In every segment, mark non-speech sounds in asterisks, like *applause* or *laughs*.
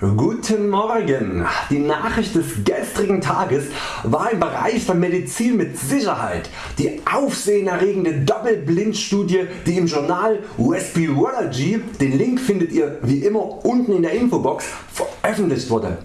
Guten Morgen! Die Nachricht des gestrigen Tages war im Bereich der Medizin mit Sicherheit die aufsehenerregende Doppelblindstudie die im Journal Respirology, den Link findet ihr wie immer unten in der Infobox, veröffentlicht wurde.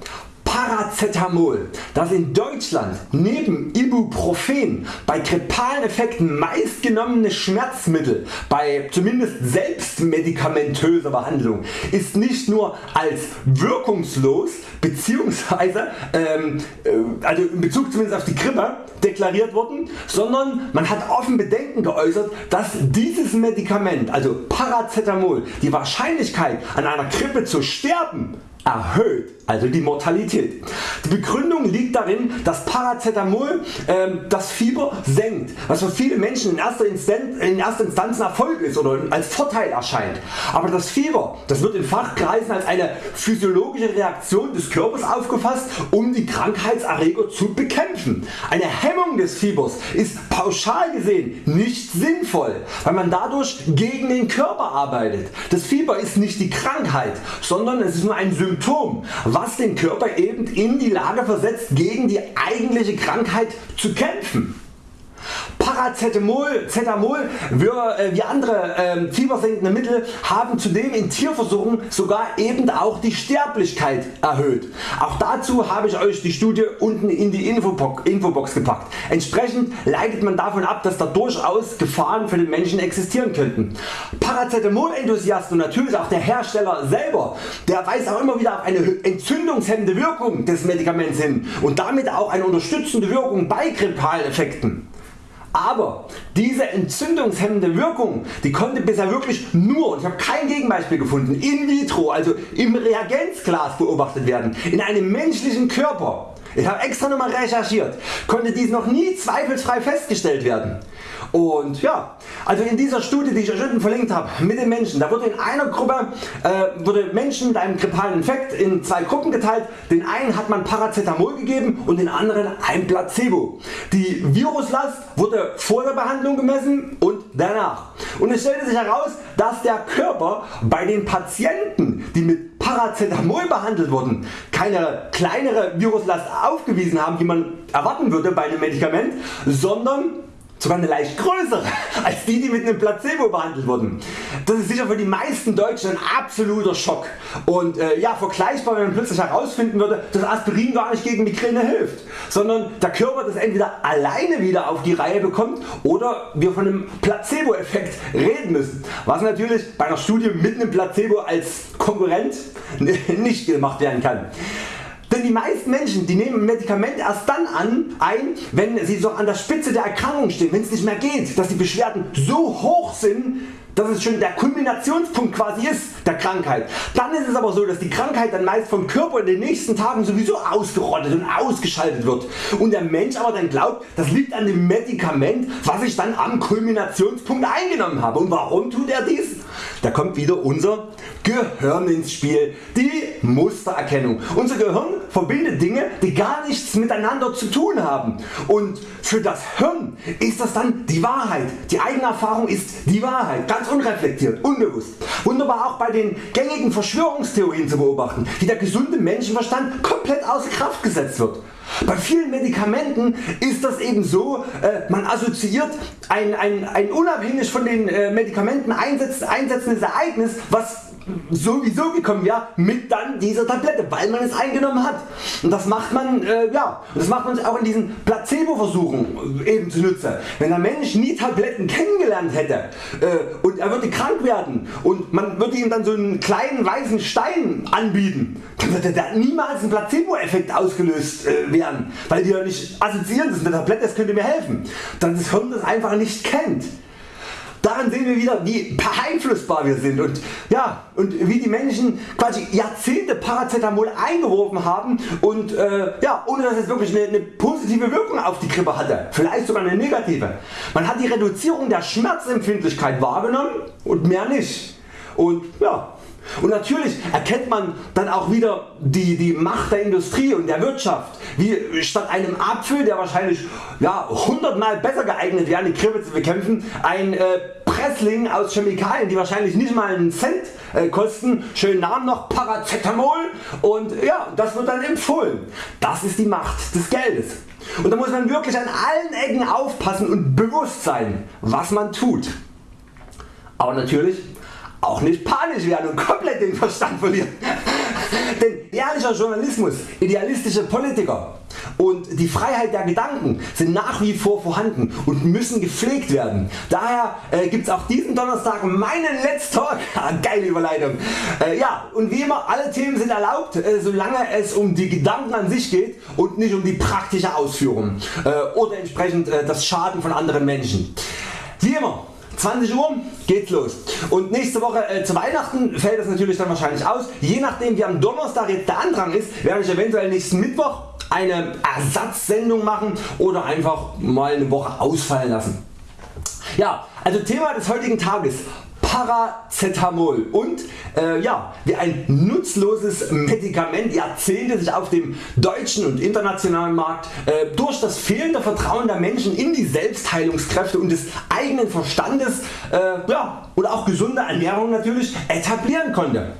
Paracetamol, das in Deutschland neben Ibuprofen bei grippalen Effekten meistgenommene Schmerzmittel bei zumindest selbstmedikamentöser Behandlung ist nicht nur als wirkungslos bzw. Ähm, äh, also in Bezug zumindest auf die Grippe deklariert worden, sondern man hat offen Bedenken geäußert, dass dieses Medikament, also Paracetamol, die Wahrscheinlichkeit an einer Grippe zu sterben erhöht, also die Mortalität. Die Begründung liegt darin, dass Paracetamol äh, das Fieber senkt, was für viele Menschen in erster, Instanz, in erster Instanz ein Erfolg ist oder als Vorteil erscheint. Aber das Fieber das wird in Fachkreisen als eine physiologische Reaktion des Körpers aufgefasst um die Krankheitserreger zu bekämpfen. Eine Hemmung des Fiebers ist pauschal gesehen nicht sinnvoll, weil man dadurch gegen den Körper arbeitet. Das Fieber ist nicht die Krankheit, sondern es ist nur ein Symptom, was den Körper eben in die Lage versetzt gegen die eigentliche Krankheit zu kämpfen. Paracetamol Cetamol, äh, wie andere äh, fiebersenkende Mittel haben zudem in Tierversuchen sogar eben auch die Sterblichkeit erhöht. Auch dazu habe ich Euch die Studie unten in die Infobox gepackt. Entsprechend leitet man davon ab dass da durchaus Gefahren für den Menschen existieren könnten. Paracetamol Enthusiast und natürlich auch der Hersteller selber, der weist auch immer wieder auf eine entzündungshemmende Wirkung des Medikaments hin und damit auch eine unterstützende Wirkung bei Grippaleffekten. Aber diese entzündungshemmende Wirkung die konnte bisher wirklich nur, und ich habe kein Gegenbeispiel gefunden, in vitro, also im Reagenzglas beobachtet werden, in einem menschlichen Körper. Ich habe extra nochmal recherchiert, konnte dies noch nie zweifelsfrei festgestellt werden. Und ja, also in dieser Studie die ich euch unten verlinkt habe mit den Menschen, da wurde in einer Gruppe äh, wurde Menschen mit einem grippalen Infekt in zwei Gruppen geteilt. Den einen hat man Paracetamol gegeben und den anderen ein Placebo. Die Viruslast wurde vor der Behandlung gemessen und danach. Und es stellte sich heraus, dass der Körper bei den Patienten die mit Paracetamol behandelt wurden keine kleinere Viruslast aufgewiesen haben wie man erwarten würde bei einem Medikament, sondern sogar eine leicht größere als die die mit einem Placebo behandelt wurden. Das ist sicher für die meisten Deutschen ein absoluter Schock und äh, ja, vergleichbar wenn man plötzlich herausfinden würde dass Aspirin gar nicht gegen Migräne hilft, sondern der Körper das entweder alleine wieder auf die Reihe bekommt oder wir von einem Placebo Effekt reden müssen, was natürlich bei einer Studie mit einem Placebo als Konkurrent *laughs* nicht gemacht werden kann. Denn die meisten Menschen die nehmen ein Medikament erst dann an, ein, wenn sie so an der Spitze der Erkrankung stehen, wenn es nicht mehr geht, dass die Beschwerden so hoch sind, dass es schon der Kulminationspunkt quasi ist der Krankheit. Dann ist es aber so dass die Krankheit dann meist vom Körper in den nächsten Tagen sowieso ausgerottet und ausgeschaltet wird und der Mensch aber dann glaubt das liegt an dem Medikament was ich dann am Kulminationspunkt eingenommen habe. Und warum tut er dies? Da kommt wieder unser Gehirn ins Spiel, die Mustererkennung. Unser Gehirn verbindet Dinge die gar nichts miteinander zu tun haben und für das Hirn ist das dann die Wahrheit. Die eigene Erfahrung ist die Wahrheit, ganz unreflektiert, unbewusst. Wunderbar auch bei den gängigen Verschwörungstheorien zu beobachten, wie der gesunde Menschenverstand komplett außer Kraft gesetzt wird. Bei vielen Medikamenten ist das eben so, äh, man assoziiert ein, ein, ein unabhängig von den äh, Medikamenten einsetzendes Ereignis, was sowieso gekommen wäre mit dann dieser Tablette, weil man es eingenommen hat. Und das macht man, äh, ja, das macht man auch in diesen Placebo Versuchen eben zunutze. Wenn der Mensch nie Tabletten kennengelernt hätte äh, und er würde krank werden und man würde ihm dann so einen kleinen weißen Stein anbieten, würde da niemals ein Placebo Effekt ausgelöst äh, werden, weil die ja nicht assoziieren, das ist eine Tablette, das könnte mir helfen. Dann das Hirn das einfach nicht kennt. Daran sehen wir wieder wie beeinflussbar wir sind und, ja, und wie die Menschen quasi Jahrzehnte Paracetamol eingeworfen haben und äh, ja, ohne dass es wirklich eine, eine positive Wirkung auf die Grippe hatte, vielleicht sogar eine negative. Man hat die Reduzierung der Schmerzempfindlichkeit wahrgenommen und mehr nicht. Und ja, und natürlich erkennt man dann auch wieder die, die Macht der Industrie und der Wirtschaft, wie statt einem Apfel der wahrscheinlich ja, 100 mal besser geeignet wäre die Grippe zu bekämpfen, ein äh, Spressling aus Chemikalien die wahrscheinlich nicht mal einen Cent äh, kosten, schönen Namen noch Paracetamol und ja, das wird dann empfohlen. Das ist die Macht des Geldes. Und da muss man wirklich an allen Ecken aufpassen und bewusst sein was man tut. Aber natürlich auch nicht panisch werden und komplett den Verstand verlieren. *laughs* Denn ehrlicher Journalismus, idealistische Politiker und die Freiheit der Gedanken sind nach wie vor vorhanden und müssen gepflegt werden. Daher äh, es auch diesen Donnerstag meinen Let's Talk. *laughs* Geile Überleitung. Äh, ja und wie immer alle Themen sind erlaubt äh, solange es um die Gedanken an sich geht und nicht um die praktische Ausführung äh, oder entsprechend äh, das Schaden von anderen Menschen. Wie immer 20 Uhr geht's los und nächste Woche äh, zu Weihnachten fällt das natürlich dann wahrscheinlich aus. Je nachdem wie am Donnerstag jetzt der Andrang ist, werde ich eventuell nächsten Mittwoch eine Ersatzsendung machen oder einfach mal eine Woche ausfallen lassen. Ja, also Thema des heutigen Tages Paracetamol und äh, ja, wie ein nutzloses Medikament Jahrzehnte sich auf dem deutschen und internationalen Markt äh, durch das fehlende Vertrauen der Menschen in die Selbstheilungskräfte und des eigenen Verstandes äh, ja, und auch gesunde Ernährung natürlich etablieren konnte.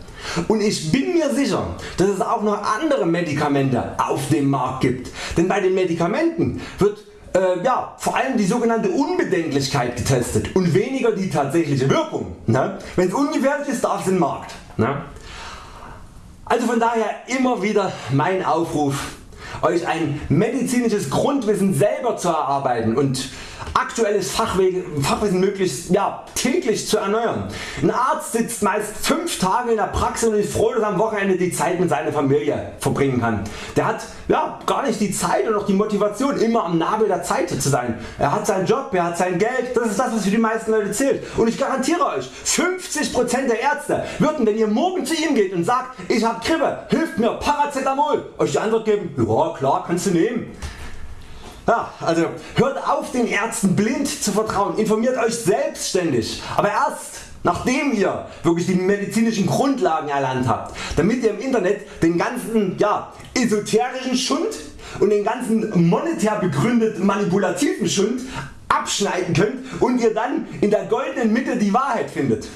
Und ich bin mir sicher, dass es auch noch andere Medikamente auf dem Markt gibt, denn bei den Medikamenten wird äh, ja, vor allem die sogenannte Unbedenklichkeit getestet und weniger die tatsächliche Wirkung. Ne? Wenn es ungefährlich ist, darf es den Markt. Ne? Also von daher immer wieder mein Aufruf Euch ein medizinisches Grundwissen selber zu erarbeiten und aktuelles Fachwissen möglichst ja, täglich zu erneuern. Ein Arzt sitzt meist 5 Tage in der Praxis und ist froh dass er am Wochenende die Zeit mit seiner Familie verbringen kann. Der hat ja, gar nicht die Zeit und auch die Motivation immer am Nabel der Zeit zu sein. Er hat seinen Job, er hat sein Geld, das ist das was für die meisten Leute zählt. Und ich garantiere Euch 50% der Ärzte würden wenn ihr morgen zu ihm geht und sagt ich hab Grippe, hilft mir Paracetamol, Euch die Antwort geben ja klar kannst du nehmen. Ja, also hört auf den Ärzten blind zu vertrauen, informiert Euch selbstständig, aber erst nachdem ihr wirklich die medizinischen Grundlagen erlernt habt, damit ihr im Internet den ganzen ja, esoterischen Schund und den ganzen monetär begründeten manipulativen Schund abschneiden könnt und ihr dann in der goldenen Mitte die Wahrheit findet.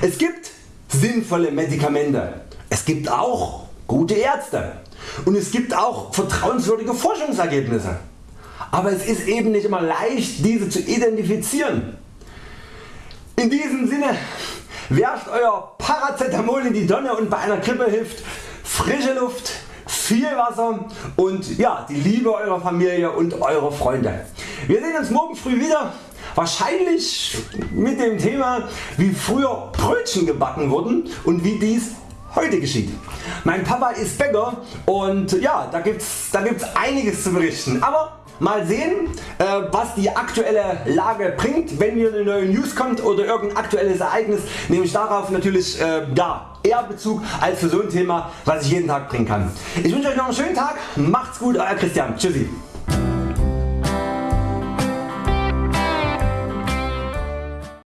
Es gibt sinnvolle Medikamente, es gibt auch gute Ärzte. Und es gibt auch vertrauenswürdige Forschungsergebnisse aber es ist eben nicht immer leicht diese zu identifizieren. In diesem Sinne werft Euer Paracetamol in die Donne und bei einer Grippe hilft frische Luft, viel Wasser und ja, die Liebe Eurer Familie und eurer Freunde. Wir sehen uns morgen früh wieder wahrscheinlich mit dem Thema wie früher Brötchen gebacken wurden und wie dies heute geschieht. Mein Papa ist Bäcker und ja, da gibt's, da gibt's einiges zu berichten. Aber Mal sehen äh, was die aktuelle Lage bringt, wenn hier eine neue News kommt oder irgendein aktuelles Ereignis, nehme ich darauf natürlich äh, ja, eher Bezug als für so ein Thema was ich jeden Tag bringen kann. Ich wünsche Euch noch einen schönen Tag, macht's gut, Euer Christian, tschüssi.